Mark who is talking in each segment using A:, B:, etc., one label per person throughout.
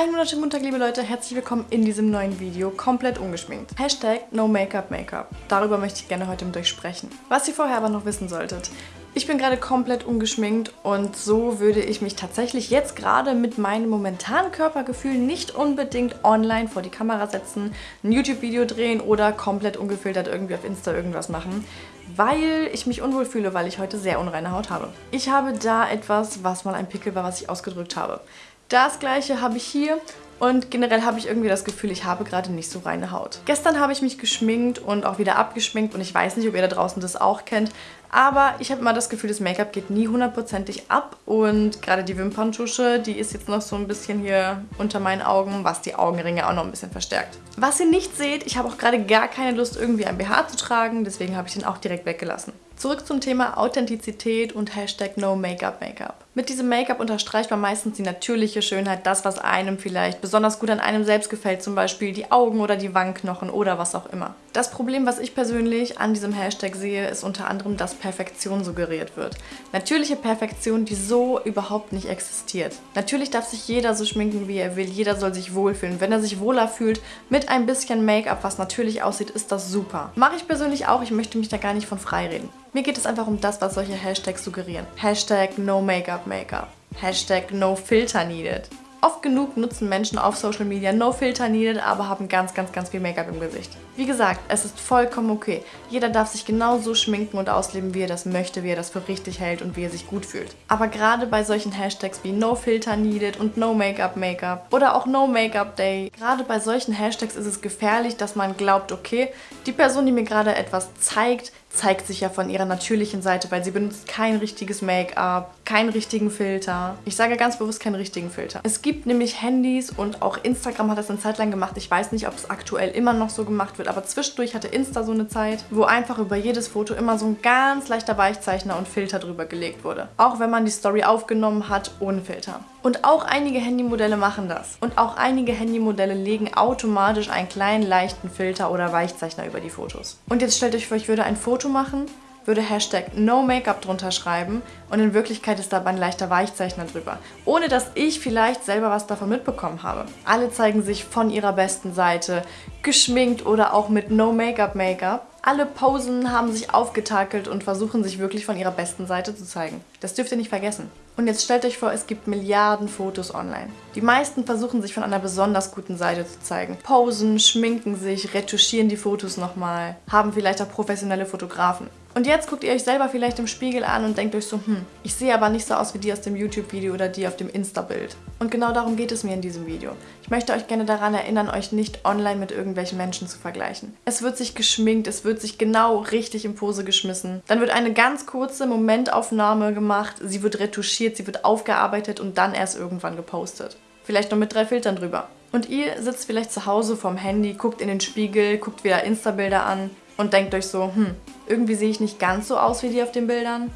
A: Einen wunderschönen guten Tag, liebe Leute. Herzlich willkommen in diesem neuen Video, komplett ungeschminkt. Hashtag No Makeup Makeup. Darüber möchte ich gerne heute mit euch sprechen. Was ihr vorher aber noch wissen solltet. Ich bin gerade komplett ungeschminkt und so würde ich mich tatsächlich jetzt gerade mit meinem momentanen Körpergefühl nicht unbedingt online vor die Kamera setzen, ein YouTube-Video drehen oder komplett ungefiltert irgendwie auf Insta irgendwas machen, weil ich mich unwohl fühle, weil ich heute sehr unreine Haut habe. Ich habe da etwas, was mal ein Pickel war, was ich ausgedrückt habe. Das gleiche habe ich hier und generell habe ich irgendwie das Gefühl, ich habe gerade nicht so reine Haut. Gestern habe ich mich geschminkt und auch wieder abgeschminkt und ich weiß nicht, ob ihr da draußen das auch kennt, aber ich habe immer das Gefühl, das Make-up geht nie hundertprozentig ab und gerade die Wimperntusche, die ist jetzt noch so ein bisschen hier unter meinen Augen, was die Augenringe auch noch ein bisschen verstärkt. Was ihr nicht seht, ich habe auch gerade gar keine Lust, irgendwie ein BH zu tragen, deswegen habe ich den auch direkt weggelassen. Zurück zum Thema Authentizität und Hashtag No Makeup Makeup. Mit diesem Make-up unterstreicht man meistens die natürliche Schönheit, das, was einem vielleicht besonders gut an einem selbst gefällt, zum Beispiel die Augen oder die Wangenknochen oder was auch immer. Das Problem, was ich persönlich an diesem Hashtag sehe, ist unter anderem, dass Perfektion suggeriert wird. Natürliche Perfektion, die so überhaupt nicht existiert. Natürlich darf sich jeder so schminken, wie er will, jeder soll sich wohlfühlen. Wenn er sich wohler fühlt mit ein bisschen Make-up, was natürlich aussieht, ist das super. Mache ich persönlich auch, ich möchte mich da gar nicht von frei reden. Mir geht es einfach um das, was solche Hashtags suggerieren. Hashtag No Makeup Makeup. Hashtag No Filter Needed. Oft genug nutzen Menschen auf Social Media No Filter Needed, aber haben ganz, ganz, ganz viel Make-up im Gesicht. Wie gesagt, es ist vollkommen okay. Jeder darf sich genauso schminken und ausleben, wie er das möchte, wie er das für richtig hält und wie er sich gut fühlt. Aber gerade bei solchen Hashtags wie No Filter Needed und No Make-up Make-up oder auch No Make-up Day, gerade bei solchen Hashtags ist es gefährlich, dass man glaubt, okay, die Person, die mir gerade etwas zeigt, zeigt sich ja von ihrer natürlichen Seite, weil sie benutzt kein richtiges Make-up, keinen richtigen Filter. Ich sage ganz bewusst keinen richtigen Filter. Es gibt nämlich Handys und auch Instagram hat das eine Zeit lang gemacht. Ich weiß nicht, ob es aktuell immer noch so gemacht wird, aber zwischendurch hatte Insta so eine Zeit, wo einfach über jedes Foto immer so ein ganz leichter Weichzeichner und Filter drüber gelegt wurde. Auch wenn man die Story aufgenommen hat ohne Filter. Und auch einige Handymodelle machen das. Und auch einige Handymodelle legen automatisch einen kleinen leichten Filter oder Weichzeichner über die Fotos. Und jetzt stellt euch vor, ich würde ein Foto machen, würde Hashtag No Makeup drunter schreiben und in Wirklichkeit ist da ein leichter Weichzeichner drüber. Ohne dass ich vielleicht selber was davon mitbekommen habe. Alle zeigen sich von ihrer besten Seite, geschminkt oder auch mit No Makeup Make-up. Alle Posen haben sich aufgetakelt und versuchen sich wirklich von ihrer besten Seite zu zeigen. Das dürft ihr nicht vergessen. Und jetzt stellt euch vor, es gibt Milliarden Fotos online. Die meisten versuchen sich von einer besonders guten Seite zu zeigen. Posen, schminken sich, retuschieren die Fotos nochmal, haben vielleicht auch professionelle Fotografen. Und jetzt guckt ihr euch selber vielleicht im Spiegel an und denkt euch so, hm, ich sehe aber nicht so aus wie die aus dem YouTube-Video oder die auf dem Insta-Bild. Und genau darum geht es mir in diesem Video. Ich möchte euch gerne daran erinnern, euch nicht online mit irgendwelchen Menschen zu vergleichen. Es wird sich geschminkt, es wird sich genau richtig in Pose geschmissen. Dann wird eine ganz kurze Momentaufnahme gemacht, sie wird retuschiert, sie wird aufgearbeitet und dann erst irgendwann gepostet. Vielleicht noch mit drei Filtern drüber. Und ihr sitzt vielleicht zu Hause vorm Handy, guckt in den Spiegel, guckt wieder Insta-Bilder an und denkt euch so, hm, irgendwie sehe ich nicht ganz so aus wie die auf den Bildern.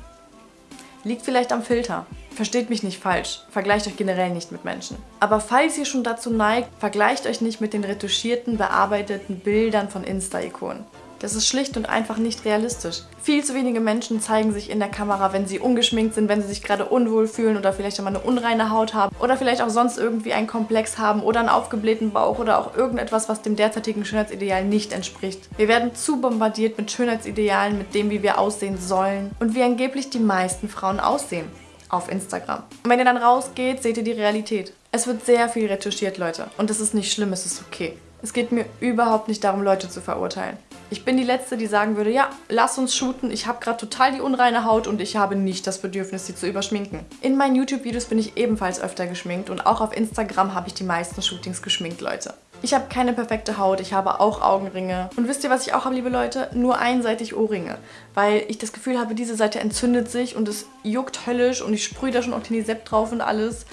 A: Liegt vielleicht am Filter. Versteht mich nicht falsch, vergleicht euch generell nicht mit Menschen. Aber falls ihr schon dazu neigt, vergleicht euch nicht mit den retuschierten, bearbeiteten Bildern von Insta-Ikonen. Das ist schlicht und einfach nicht realistisch. Viel zu wenige Menschen zeigen sich in der Kamera, wenn sie ungeschminkt sind, wenn sie sich gerade unwohl fühlen oder vielleicht einmal eine unreine Haut haben oder vielleicht auch sonst irgendwie einen Komplex haben oder einen aufgeblähten Bauch oder auch irgendetwas, was dem derzeitigen Schönheitsideal nicht entspricht. Wir werden zu bombardiert mit Schönheitsidealen, mit dem, wie wir aussehen sollen und wie angeblich die meisten Frauen aussehen auf Instagram. Und wenn ihr dann rausgeht, seht ihr die Realität. Es wird sehr viel retuschiert, Leute. Und das ist nicht schlimm, es ist okay. Es geht mir überhaupt nicht darum, Leute zu verurteilen. Ich bin die Letzte, die sagen würde, ja, lass uns shooten, ich habe gerade total die unreine Haut und ich habe nicht das Bedürfnis, sie zu überschminken. In meinen YouTube-Videos bin ich ebenfalls öfter geschminkt und auch auf Instagram habe ich die meisten Shootings geschminkt, Leute. Ich habe keine perfekte Haut, ich habe auch Augenringe. Und wisst ihr, was ich auch habe, liebe Leute? Nur einseitig Ohrringe. Weil ich das Gefühl habe, diese Seite entzündet sich und es juckt höllisch und ich sprühe da schon Octinisept drauf und alles.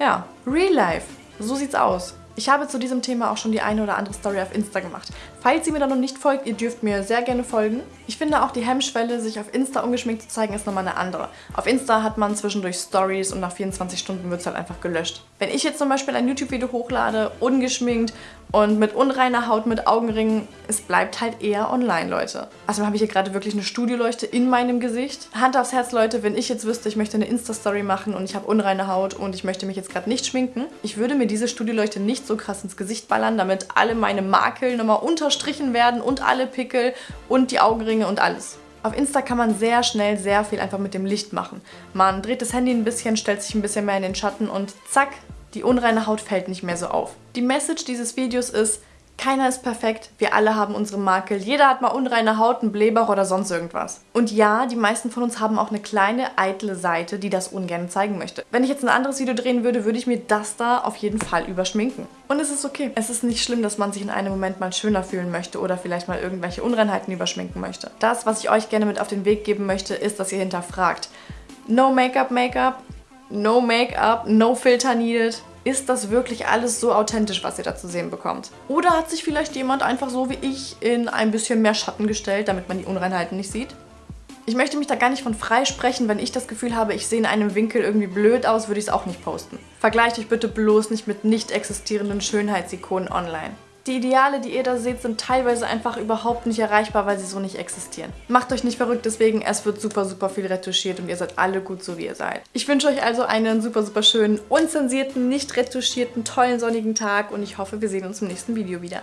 A: Ja, Real Life. So sieht's aus. Ich habe zu diesem Thema auch schon die eine oder andere Story auf Insta gemacht. Falls ihr mir da noch nicht folgt, ihr dürft mir sehr gerne folgen. Ich finde auch die Hemmschwelle, sich auf Insta ungeschminkt zu zeigen, ist nochmal eine andere. Auf Insta hat man zwischendurch Stories und nach 24 Stunden wird es halt einfach gelöscht. Wenn ich jetzt zum Beispiel ein YouTube-Video hochlade, ungeschminkt Und mit unreiner Haut, mit Augenringen, es bleibt halt eher online, Leute. Also habe ich hier gerade wirklich eine Studioleuchte in meinem Gesicht. Hand aufs Herz, Leute, wenn ich jetzt wüsste, ich möchte eine Insta-Story machen und ich habe unreine Haut und ich möchte mich jetzt gerade nicht schminken, ich würde mir diese Studioleuchte nicht so krass ins Gesicht ballern, damit alle meine Makel nochmal unterstrichen werden und alle Pickel und die Augenringe und alles. Auf Insta kann man sehr schnell sehr viel einfach mit dem Licht machen. Man dreht das Handy ein bisschen, stellt sich ein bisschen mehr in den Schatten und zack, die unreine Haut fällt nicht mehr so auf. Die Message dieses Videos ist, keiner ist perfekt, wir alle haben unsere Makel, jeder hat mal unreine Haut, einen Blähbauch oder sonst irgendwas. Und ja, die meisten von uns haben auch eine kleine, eitle Seite, die das ungern zeigen möchte. Wenn ich jetzt ein anderes Video drehen würde, würde ich mir das da auf jeden Fall überschminken. Und es ist okay. Es ist nicht schlimm, dass man sich in einem Moment mal schöner fühlen möchte oder vielleicht mal irgendwelche Unreinheiten überschminken möchte. Das, was ich euch gerne mit auf den Weg geben möchte, ist, dass ihr hinterfragt. No Make-up, Make-up, no Make-up, no Filter needed ist das wirklich alles so authentisch, was ihr da zu sehen bekommt? Oder hat sich vielleicht jemand einfach so wie ich in ein bisschen mehr Schatten gestellt, damit man die Unreinheiten nicht sieht? Ich möchte mich da gar nicht von freisprechen, wenn ich das Gefühl habe, ich sehe in einem Winkel irgendwie blöd aus, würde ich es auch nicht posten. Vergleicht euch bitte bloß nicht mit nicht existierenden Schönheitsikonen online. Die Ideale, die ihr da seht, sind teilweise einfach überhaupt nicht erreichbar, weil sie so nicht existieren. Macht euch nicht verrückt deswegen, es wird super, super viel retuschiert und ihr seid alle gut so, wie ihr seid. Ich wünsche euch also einen super, super schönen, unzensierten, nicht retuschierten, tollen, sonnigen Tag und ich hoffe, wir sehen uns im nächsten Video wieder.